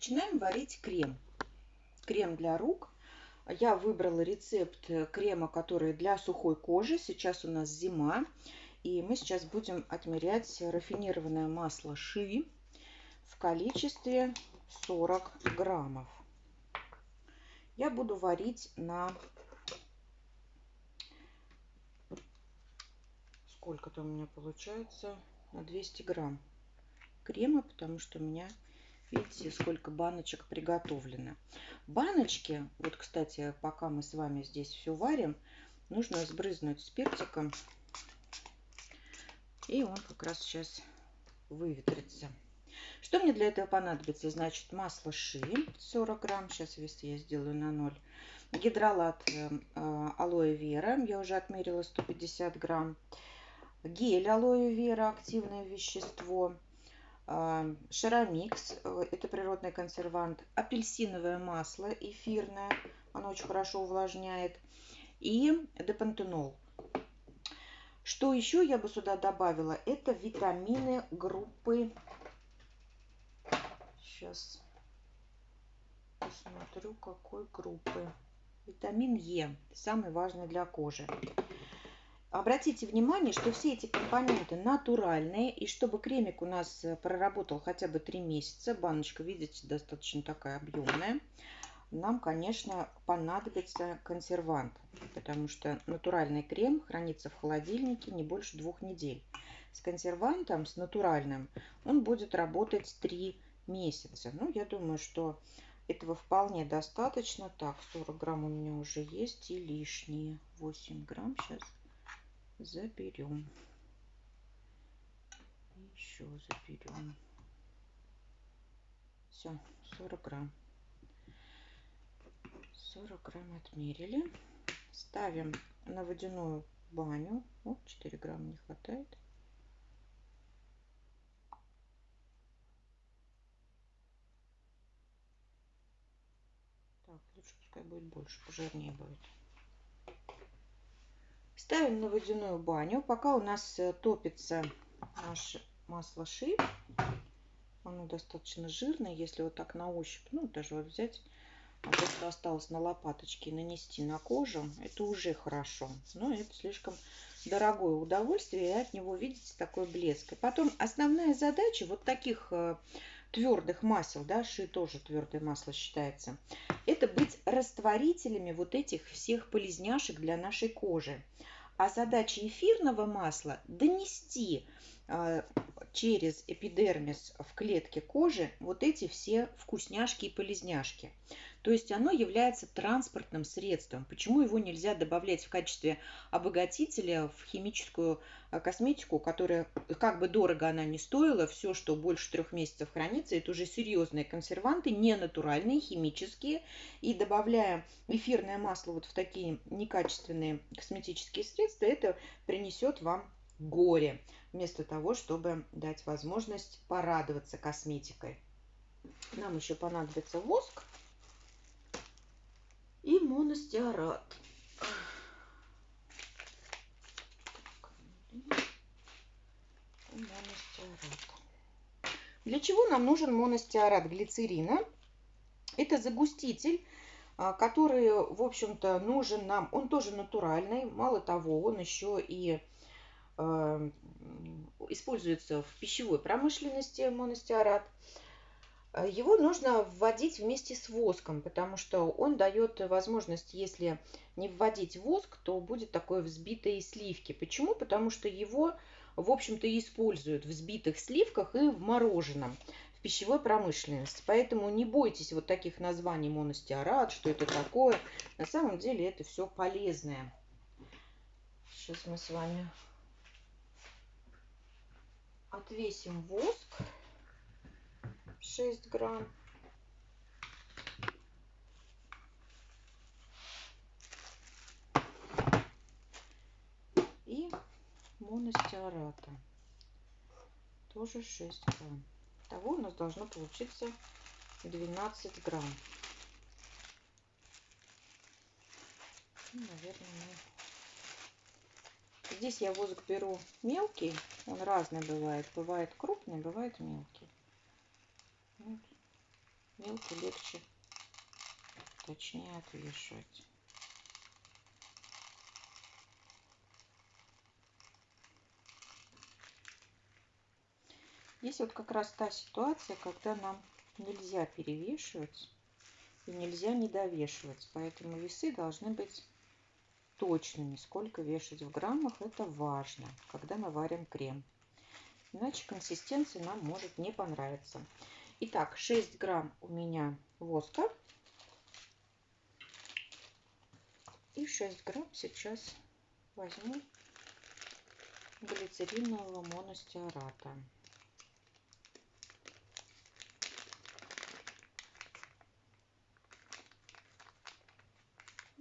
начинаем варить крем. Крем для рук. Я выбрала рецепт крема, который для сухой кожи. Сейчас у нас зима. И мы сейчас будем отмерять рафинированное масло ши в количестве 40 граммов. Я буду варить на сколько-то у меня получается на 200 грамм крема, потому что у меня, видите, сколько баночек приготовлено. Баночки, вот, кстати, пока мы с вами здесь все варим, нужно сбрызнуть спиртиком, и он как раз сейчас выветрится. Что мне для этого понадобится? Значит, масло ши 40 грамм, сейчас вес я сделаю на 0. Гидролат э, алоэ вера, я уже отмерила 150 грамм. Гель алоэ вера, активное вещество Шаромикс, э, это природный консервант, апельсиновое масло эфирное, оно очень хорошо увлажняет, и депантенол. Что еще я бы сюда добавила? Это витамины группы. Сейчас посмотрю, какой группы. Витамин Е, самый важный для кожи. Обратите внимание, что все эти компоненты натуральные, и чтобы кремик у нас э, проработал хотя бы 3 месяца, баночка, видите, достаточно такая объемная, нам, конечно, понадобится консервант, потому что натуральный крем хранится в холодильнике не больше двух недель. С консервантом, с натуральным, он будет работать 3 месяца. Ну, я думаю, что этого вполне достаточно. Так, 40 грамм у меня уже есть и лишние 8 грамм сейчас заберем. Еще заберем. Все, 40 грамм. 40 грамм отмерили. Ставим на водяную баню. О, 4 грамма не хватает. Так, лучше пускай будет больше, пожирнее будет. Ставим на водяную баню. Пока у нас э, топится наше масло ши. Оно достаточно жирное. Если вот так на ощупь, ну даже вот взять, а то, что осталось на лопаточке, нанести на кожу, это уже хорошо. Но это слишком дорогое удовольствие, и от него видите такой блеск. И потом основная задача вот таких э, твердых масел, да, ши тоже твердое масло считается, это быть растворителями вот этих всех полезняшек для нашей кожи. А задача эфирного масла донести через эпидермис в клетке кожи вот эти все вкусняшки и полезняшки. То есть оно является транспортным средством. Почему его нельзя добавлять в качестве обогатителя в химическую а, косметику, которая, как бы дорого она ни стоила, все, что больше трех месяцев хранится, это уже серьезные консерванты, не натуральные, химические. И добавляя эфирное масло вот в такие некачественные косметические средства, это принесет вам горе, вместо того, чтобы дать возможность порадоваться косметикой. Нам еще понадобится воск и моностеарат. Для чего нам нужен моностеарат глицерина? Это загуститель, а, который, в общем-то, нужен нам. Он тоже натуральный. Мало того, он еще и используется в пищевой промышленности моностеарат. Э, его нужно вводить вместе с воском, потому что он дает возможность, если не вводить воск, то будет такое взбитые сливки. Почему? Потому что его, в общем-то, используют в взбитых сливках и в мороженом в пищевой промышленности. Поэтому не бойтесь вот таких названий моностеарат, что это такое. На самом деле это все полезное. Сейчас мы с вами отвесим воск. 6 грамм. И моностеарата. Тоже 6 грамм. Того у нас должно получиться 12 грамм. Ну, наверное, мы... Здесь я воск беру мелкий. Он разный бывает. Бывает крупный, бывает мелкий. Мелко легче, точнее отвешивать. Здесь вот как раз та ситуация, когда нам нельзя перевешивать и нельзя недовешивать. Поэтому весы должны быть точными. Сколько вешать в граммах, это важно, когда мы варим крем. Иначе консистенция нам может не понравиться. Итак, 6 грамм у меня воска. И 6 грамм сейчас возьму глицеринового моностеарата.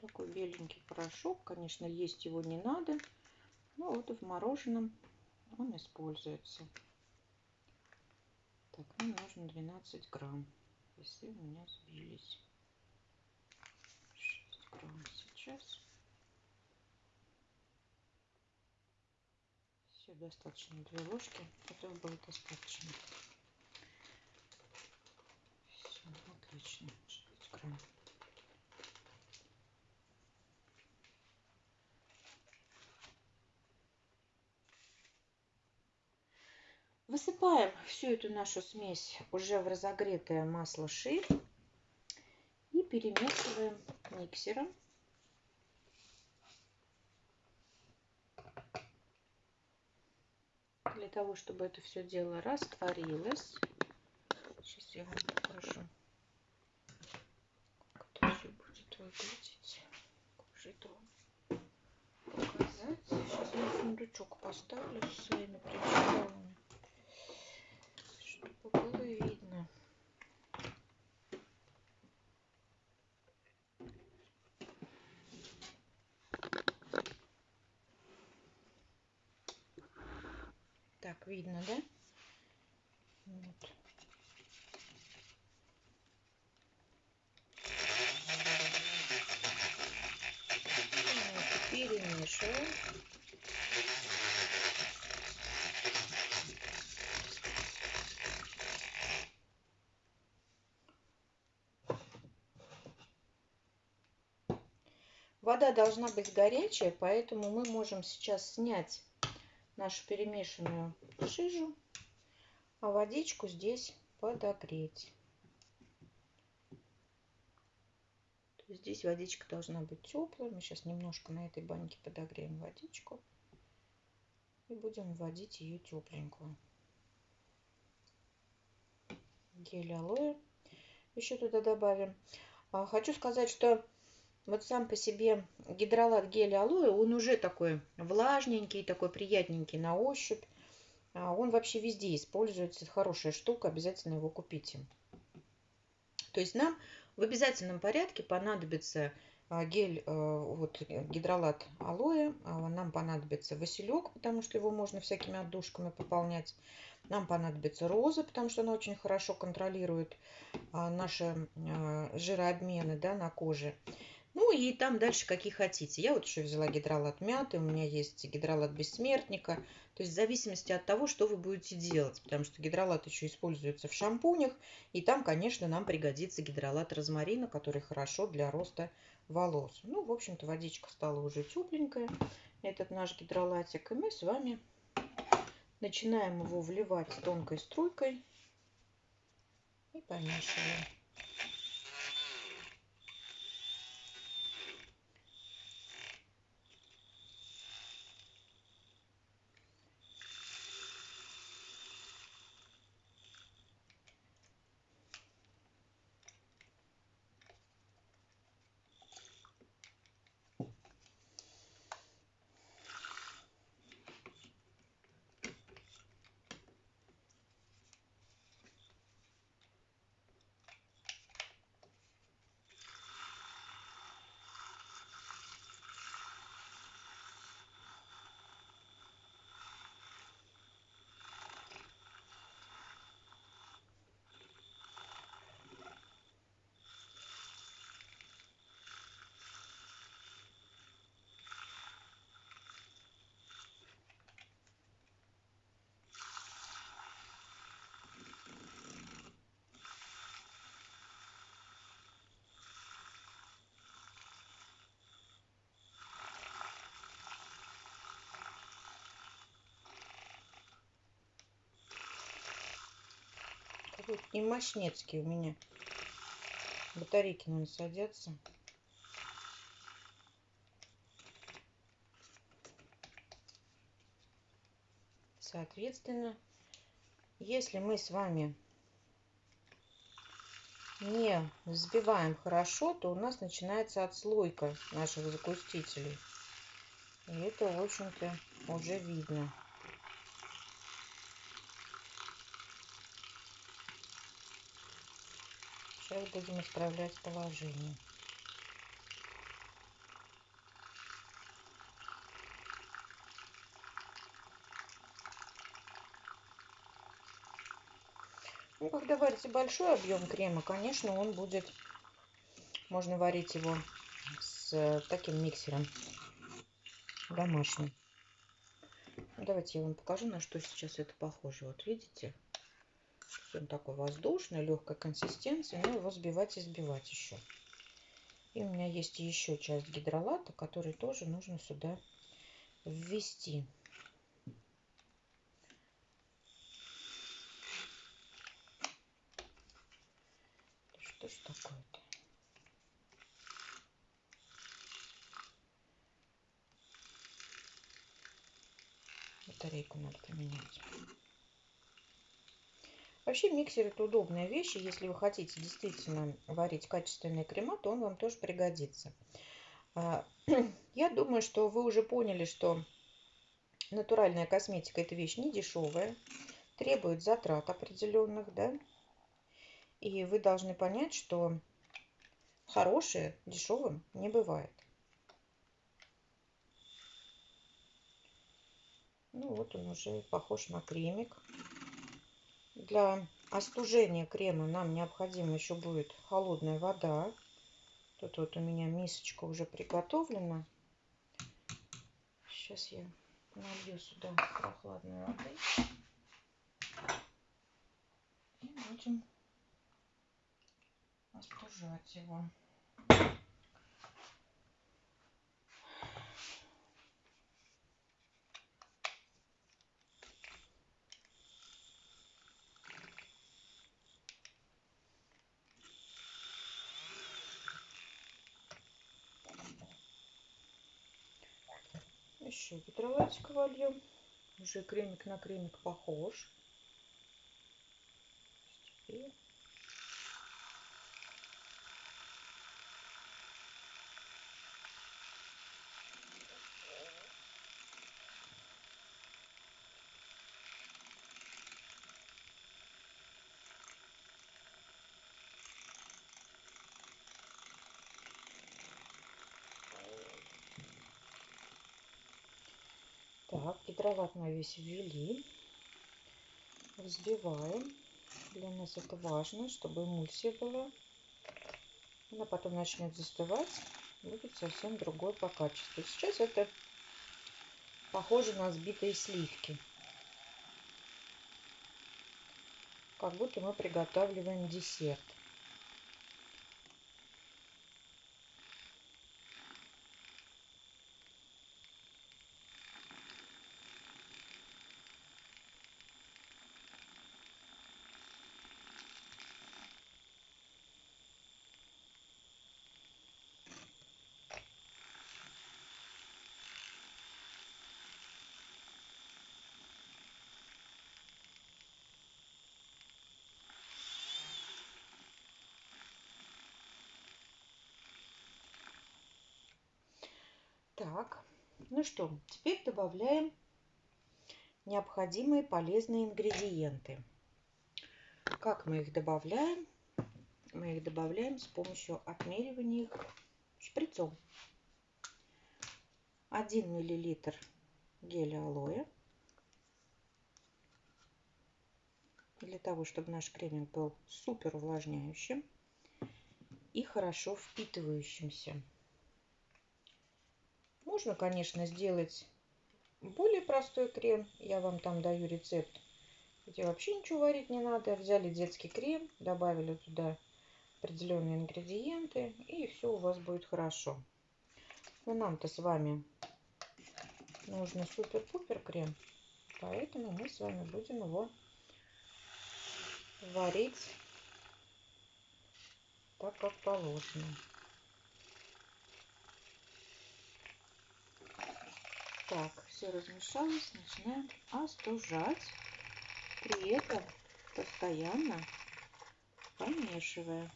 Такой беленький порошок. Конечно, есть его не надо. Но вот в мороженом он используется. Так, нам нужно 12 грамм. Весы у меня сбились. 6 грамм сейчас. Все, достаточно. Две ложки. Этого будет достаточно. Все, отлично. 6 грамм. Высыпаем всю эту нашу смесь уже в разогретое масло ши и перемешиваем миксером. Для того, чтобы это все дело растворилось. Сейчас я вам покажу, как это все будет выглядеть. Показать. Сейчас я сундучок поставлю со своими причалами. Так, видно, да? Вот. Перемешиваем. Вода должна быть горячая, поэтому мы можем сейчас снять нашу перемешанную жижу, а водичку здесь подогреть. Здесь водичка должна быть теплая. Мы сейчас немножко на этой банке подогреем водичку. И будем вводить ее тепленькую. Гель алоэ еще туда добавим. А, хочу сказать, что вот сам по себе гидролат геля алоэ, он уже такой влажненький, такой приятненький на ощупь. А он вообще везде используется, хорошая штука, обязательно его купите. То есть нам в обязательном порядке понадобится а, гель, э, вот гидролат алоэ, а, нам понадобится василек, потому что его можно всякими отдушками пополнять. Нам понадобится роза, потому что она очень хорошо контролирует наши жирообмены да, на коже. Ну и там дальше какие хотите. Я вот еще взяла гидролат мяты, у меня есть гидролат бессмертника. То есть в зависимости от того, что вы будете делать. Потому что гидролат еще используется в шампунях. И там, конечно, нам пригодится гидролат розмарина, который хорошо для роста волос. Ну, в общем-то, водичка стала уже тепленькая. Этот наш гидролатик. И мы с вами начинаем его вливать тонкой струйкой. И помешиваем. Тут не мощнецкие у меня. Батарейки, наверное, садятся. Соответственно, если мы с вами не взбиваем хорошо, то у нас начинается отслойка наших загустителей. И это, в общем-то, уже видно. Сейчас будем исправлять положение. Ну, когда варите большой объем крема, конечно, он будет... Можно варить его с таким миксером домашним. Давайте я вам покажу, на что сейчас это похоже. Вот видите? Он такой воздушный, легкой консистенции, но его сбивать и сбивать еще. И у меня есть еще часть гидролата, который тоже нужно сюда ввести. Что ж такое-то? Батарейку надо поменять. Вообще миксер это удобная вещь. Если вы хотите действительно варить качественные крема, то он вам тоже пригодится. А, я думаю, что вы уже поняли, что натуральная косметика это вещь не дешевая, требует затрат определенных, да, и вы должны понять, что хорошее дешевым не бывает. Ну вот он уже похож на кремик. Для остужения крема нам необходимо еще будет холодная вода. Тут вот у меня мисочка уже приготовлена. Сейчас я налью сюда прохладной воды. И будем остужать его. Еще гидролатика вольем. Уже кремик на кремик похож. Теперь Мы весь ввели. Взбиваем. Для нас это важно, чтобы эмульсия была. Она потом начнет застывать. Будет совсем другой по качеству. Сейчас это похоже на сбитые сливки. Как будто мы приготавливаем десерт. Так, ну что, теперь добавляем необходимые полезные ингредиенты. Как мы их добавляем? Мы их добавляем с помощью отмеривания их шприцом. 1 миллилитр геля алоэ. Для того, чтобы наш креминг был супер увлажняющим и хорошо впитывающимся. Можно, конечно, сделать более простой крем. Я вам там даю рецепт, где вообще ничего варить не надо. Взяли детский крем, добавили туда определенные ингредиенты, и все у вас будет хорошо. Но нам-то с вами нужно супер-пупер крем, поэтому мы с вами будем его варить так, как положено. Так, все размешалось, начинаем остужать. При этом постоянно помешивая.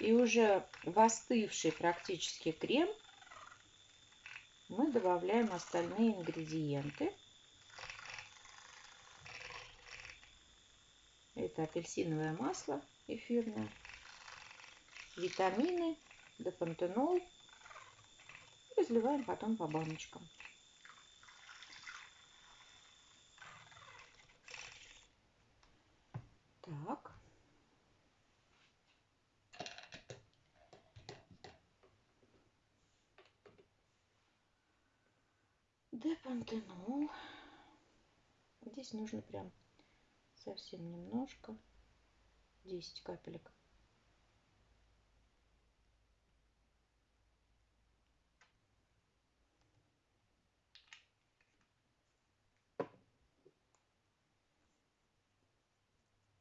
И уже остывший практически крем мы добавляем остальные ингредиенты. Это апельсиновое масло эфирное, витамины, депантенол. Разливаем потом по баночкам. Так. Депантенол. Здесь нужно прям совсем немножко. 10 капелек.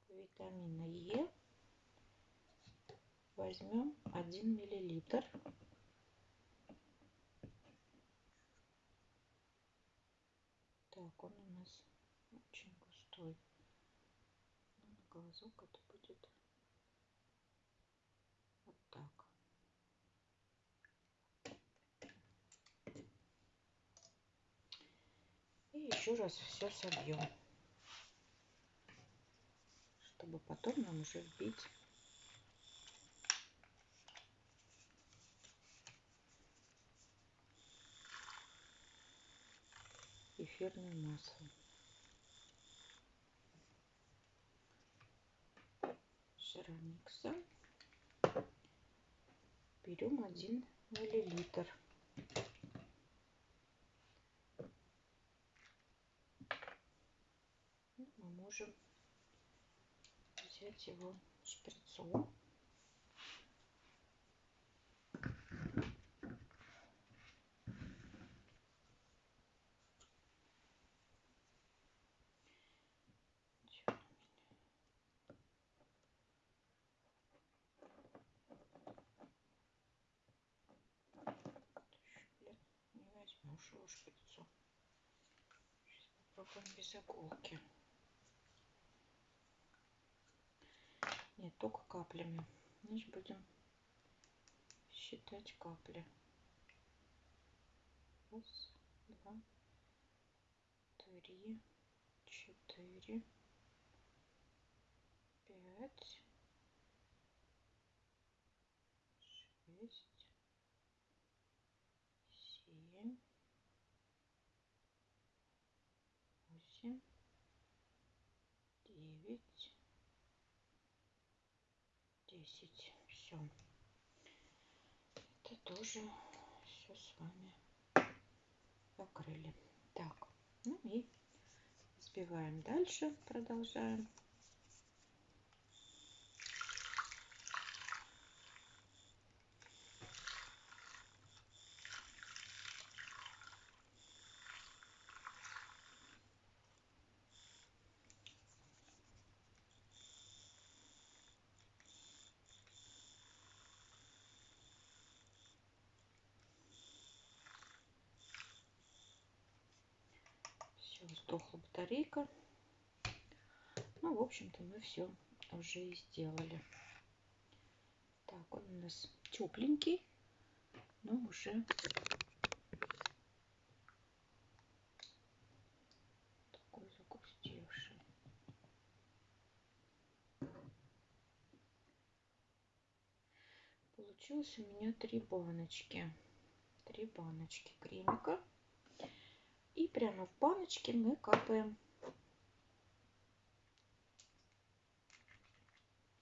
Витамина Е возьмем 1 миллилитр. Так, он у нас очень густой. Но на глазок это будет вот так. И еще раз все собьем, чтобы потом нам уже вбить эфирное масло. Шаромикса. Берем один миллилитр. Ну, мы можем взять его шприцом нашего шприцу. Сейчас попробуем без иголки. Нет, только каплями. Значит, будем считать капли. Раз, два, три, четыре, пять, шесть, 10. Все. Это тоже все с вами покрыли. Так, ну и сбиваем дальше, продолжаем. Все, сдохла батарейка. Ну, в общем-то, мы все уже и сделали. Так, он у нас тепленький, но уже такой загустевший. Получилось у меня три баночки. Три баночки кремика. И прямо в баночке мы капаем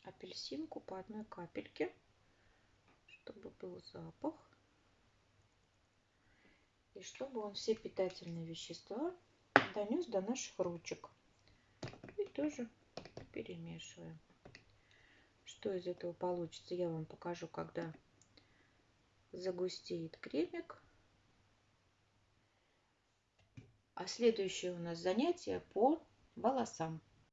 апельсинку по одной капельке, чтобы был запах. И чтобы он все питательные вещества донес до наших ручек. И тоже перемешиваем. Что из этого получится, я вам покажу, когда загустеет кремик. А следующее у нас занятие по волосам.